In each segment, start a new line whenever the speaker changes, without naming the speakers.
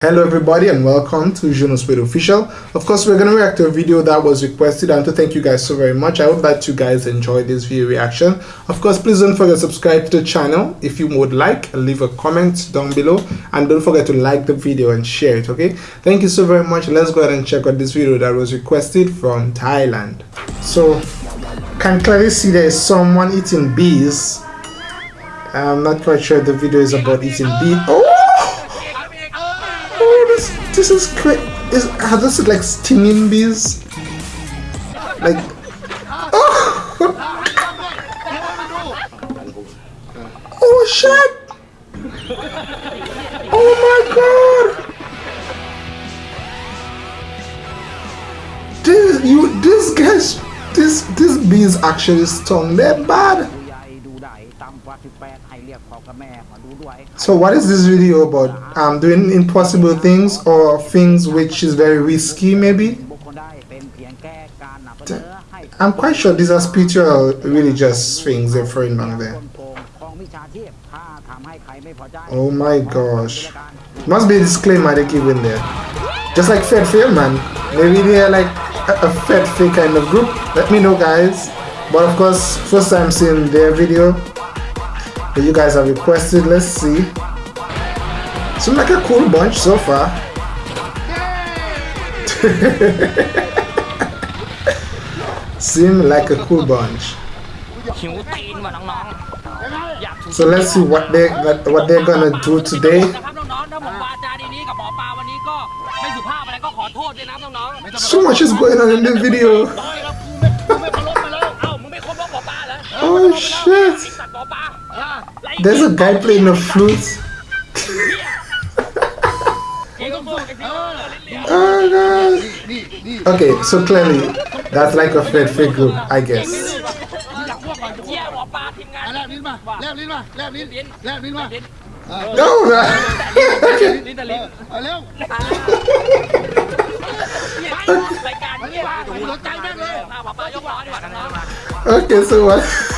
Hello everybody and welcome to Junospeed Official. Of course we're going to react to a video that was requested and to thank you guys so very much. I hope that you guys enjoyed this video reaction. Of course please don't forget to subscribe to the channel if you would like leave a comment down below and don't forget to like the video and share it okay. Thank you so very much. Let's go ahead and check out this video that was requested from Thailand. So can clearly see there is someone eating bees. I'm not quite sure the video is about eating bees. Oh! This is great. Is are this like stinging bees? Like oh, oh shit! Oh my god! This you this guys this this bees actually stung. They're bad. So what is this video about? Um, doing impossible things or things which is very risky maybe? I'm quite sure these are spiritual religious things they're throwing back there. Oh my gosh. Must be a disclaimer they give in there. Just like Fed Fair man. Maybe they're like a, a Fed Fair kind of group. Let me know guys. But of course, first time seeing their video that you guys have requested. Let's see. Seems like a cool bunch so far. Seem like a cool bunch. So let's see what they what they're gonna do today. So much is going on in the video. oh shit! There's a guy playing the flute. oh god. Okay, so clearly that's like a Fred Fig group, I guess. No, no. okay, so what?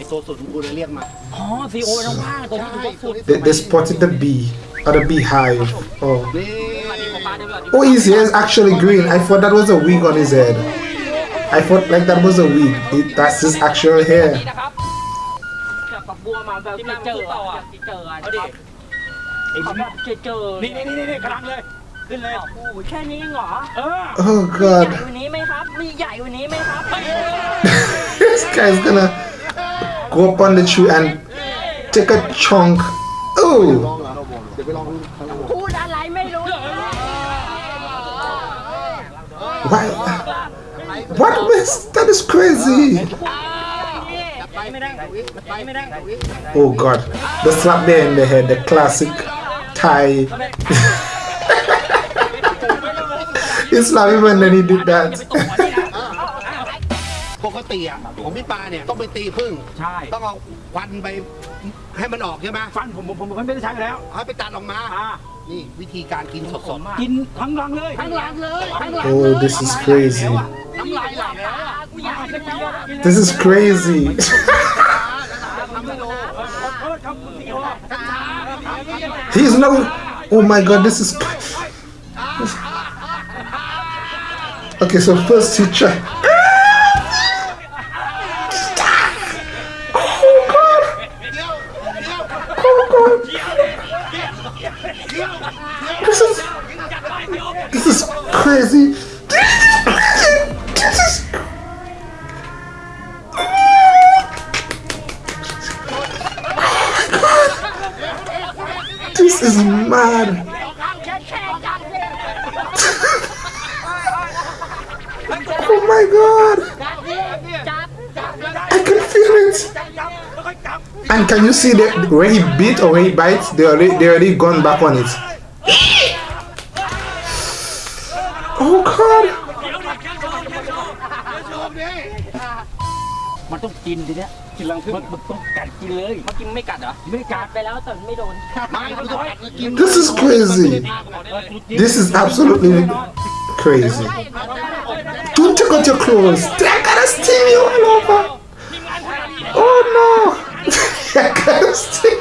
พ
ว
กมา
ไอโซสุดของกูเลยเรียกมา
อ๋อซีโอต้องว่างตัวนี้ถือว่าสุด
They, they spotted the bee. Or the beehive. Oh.
นี่
Oh, his hair is actually green. I thought that was a wig on his head. I thought like that was a wig. It, that's his actual hair.
นะครับจับกับบัวมาแบบที่เจอต่อที่เจอเอาดิไอ้แบบเจอเจอ
นี่นี่นี่นี่กำลังเลย ขึ้นเลย
โอ้แค่นี้เองเหรอ
เออ
Oh
ใหญ่
god.
กว่านี้ไหมครับ มีใหญ่กว่านี้ไหมครับ
this guy's gonna go up on the tree and take a chunk.
ล
Oh.
องเหรอเดี๋ยวไปลองข้างล่าง
พูดอะไรไม่รู้
Why? What was that is crazy.
ไม่ได้ไม่ได้
Oh god. The slap there in the head, the classic Thai. he slapped him and then he did that.
ปกติอะของพี่ปาเนี่ยต้องไปตีพึ่ง
ใช่
ต้องเอาควันไปให้มันออกใช่ไหม
ฟันผมผมผมผมไม่ได้ใช้แล้ว
เอาไปตัดออกมา
อ่า
นี่วิธีการกินสด
กินทั้งรังเลย
ๆทั้งหลังเลยทั้งหลัง
Oh, this is crazy.
น้ำลายไหลแล้วอะ
กูอยากกินแล้วอะ
This is crazy.
ทำไม่รู้
เออครับคุณซีโอ
He's no. Oh my god, this is. Okay, so first he tried. Crazy. This is. Mad. oh my god! I can feel it! And can you see that where he bit or where he bites? They already they already gone back on it.
ทีเนี้ยกินลังพึ่งมันต้องกัดกินเลยเมื่อกี้ไม่กัดเหรอ ไม่กัดไปแล้วแต่ไม่โดน
This is crazy. This is absolutely crazy. Don't take out your clothes. I gotta steam you all over. Oh no! I gotta steam.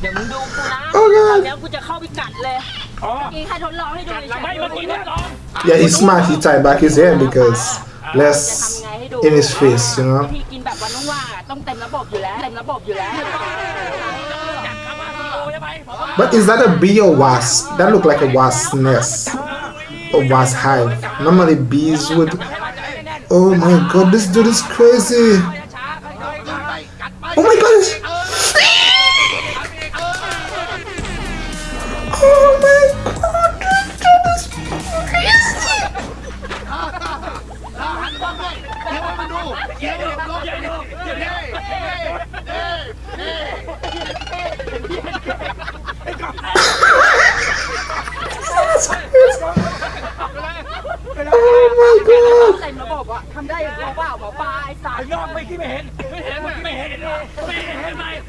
เดี๋ยวมึงดูกูนะ
Oh god!
แล้วกูจะเข้าไปกัดเลย
อ๋อ
มีใครทดลองให้ดูเฉยๆ
ไม่เมื่อกี้ทดลอง
Yeah, he's smart. He tied back his hair because less in his face, you
วิ
know.
ธีกินแบบวันว่างๆอ่ะต้องเต็มระบบอยู่แล้ว เต็มระบบอยู่แล้ว
But is that a bee or wasp? That look like a wasp nest. A wasp hive. Normally bees would. Oh my god, this dude is crazy.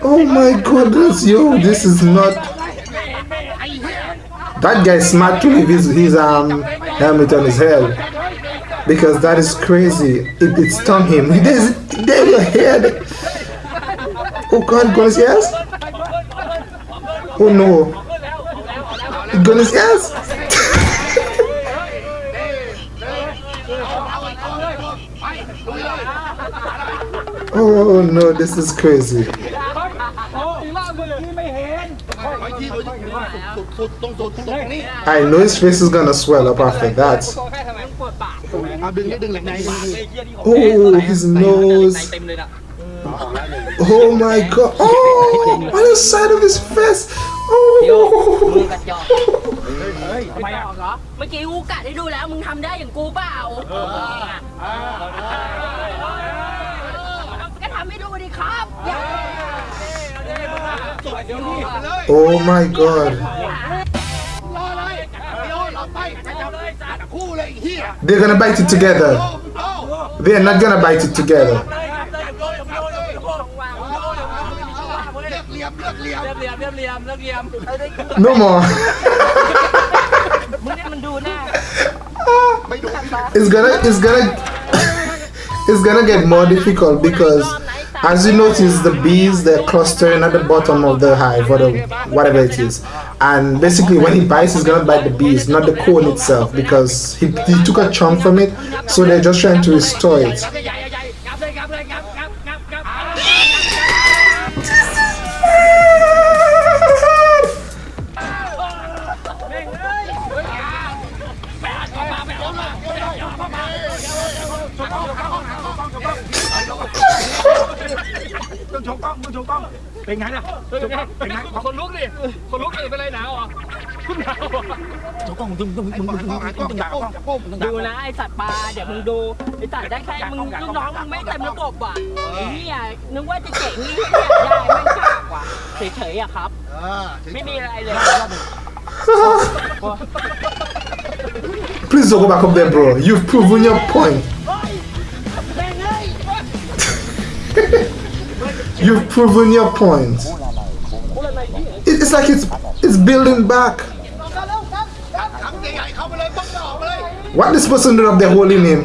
Oh my goodness, yo, this is not. That guy smart to leave his, his um helmet on his head because that is crazy. It, it stung him. He does it there your head. Oh God, his ears? Oh no, it got oh no, this is crazy.
ไม่เห็น
I know his face is gonna swell up after that.
เอาดึงนี่ดึงเหล็กในดึง
Oh, his nose.
เต็มเลยนะ
Oh my god. Oh, on the side of his face.
โยกมือ
Oh.
กัดยอก
ทำไมอ่ะ
เหรอ เมื่อกี้กูกัดให้ดูแล้วมึงทำได้อย่างกูเปล่าก็ทำให้ดูดิครับ
Oh my god.
รอเลยเดี๋ยวเราไปไปจับเลยคู่เลยเฮีย
They're gonna bite it together.
เอา
They're not gonna bite it together.
รียมเรียมเรียมเรียมเรียม
No more.
มึงเนี่ยมันดูหน้า
It's gonna it's gonna it's gonna get more difficult because as you notice the bees they're clustering at the bottom of the hive or the whatever it is. And basically when he bites he's gonna bite the bees, not the cone itself, because he, he took a chunk from it, so they're just trying to restore it.
โชว์กล้องต้องโชว์กล้องเป็นไงล่ะเป็นไงคนลุกดิคนลุกเลยเป็นไรหนาวอะคุณหนาวโชว์กล้องมึงมึงมึงมึงมึงมึงต้องด่ากล้องมึง
ดูนะไอสัตว์ปลาเดี๋ยวมึงดูไอสัตว์ได้แค่มึงลูกน้องมึงไม่เต็มระบบว่ะไอ้เนี่ยนึกว่าจะเก่งนี่เนี่ยได้ไม่กล้ากว่าเฉยๆอะครับไม่มีอะไรเลย
Please don't go back up there, bro. You've proven your point. You've proven your point. It's like it's it's building back. What this person do up there holding him?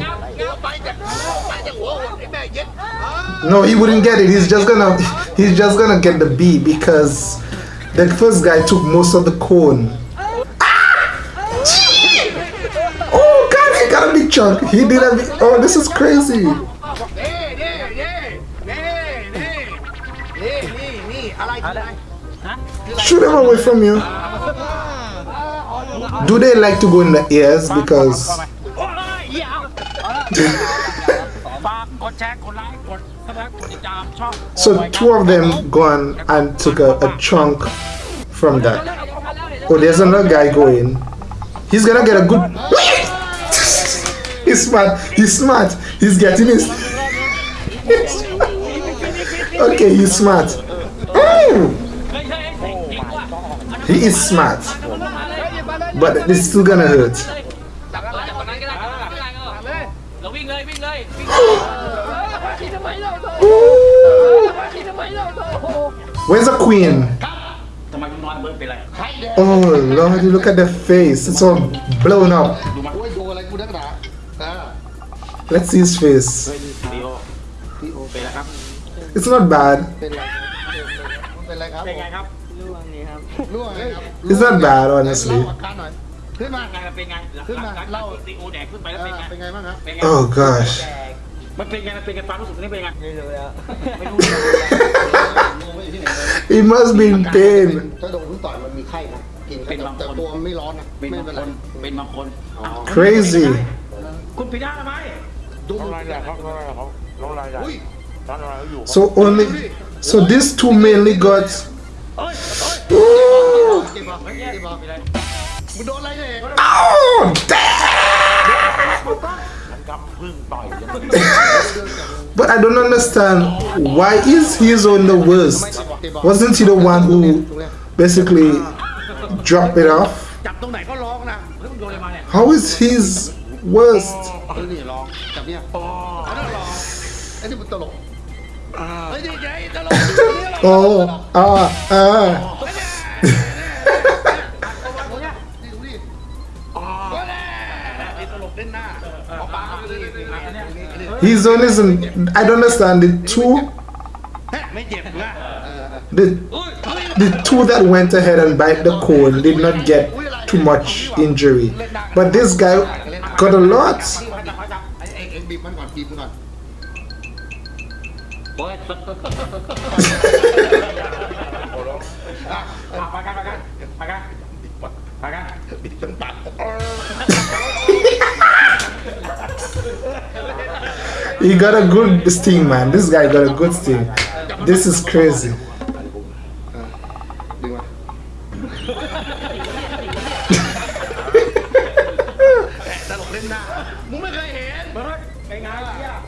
No, he wouldn't get it. He's just gonna he's just gonna get the B because the first guy took most of the cone. Ah! Gee! Oh god, he got a big chunk. He did a big, oh this is crazy. Shoot them away from you. Do they like to go in the ears? Because. so two of them gone and took a, a chunk from that. Oh, there's another guy going. He's gonna get a good. he's smart. He's smart. He's getting his. okay, he's smart. He is smart. But this is still gonna hurt. Where's the queen? Oh lord, look at the face. It's all blown up. Let's see his face. It's not bad It's not bad,
เล่า
honestly.
อาการหน่อยขึ้นมา
ไงมันเป็นไง
ขึ้นมาเล่า
ดีโอแดกขึ้นไปแล้ว
เอ
เป็นไง
อเป็นไงบ้างครับ
เป็นไง
Oh gosh.
มันเป็นไงมันเป็นไงความรู้สึกนี้เป็นไงไม่รู้แล้วไม่รู้
He must be in pain.
ถ้าโดนทุกต่อยมันมีไข้นะกิน
เป็นบางคน
แต่ตัวมันไม่ร้อนนะ
เป็น
ไม่
บาง
เป็น
ค
ไร
นเป็นบางคน
Crazy.
คุณปีหน้าทำไม
ดู
รายได้เขารายได้เขาลงรายได้
อุ้ย
ตอนรายเขาอยู่
So only. So these two mainly got.
เอ้ย
Ooh.
เจ็บปะเจ็บปะมึงโดนอะไรเนี่ย
Oh damn.
มันกำพึ่งต่อยกัน
But I don't understand why is his on the worst? Wasn't he the one who basically dropped it off?
จับตรงไหนก็ร้องนะแล้วมึงโดนอะไร
His own isn't. I don't understand the two. The, the two that went ahead and bite the cone did not get too much injury, but this guy got a lot. he got a good sting, man. This guy got a good sting. This is crazy.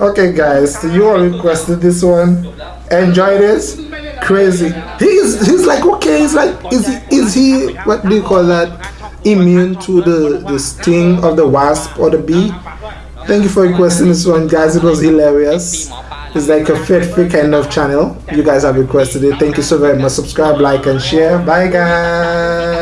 okay, guys, so you all requested this one. Enjoy this. Crazy. He's he's like okay. He's like is he, is he what do you call that? Immune to the the sting of the wasp or the bee? Thank you for requesting this one, guys. It was hilarious. It's like a fit kind of channel. You guys have requested it. Thank you so very much. Subscribe, like, and share. Bye, guys.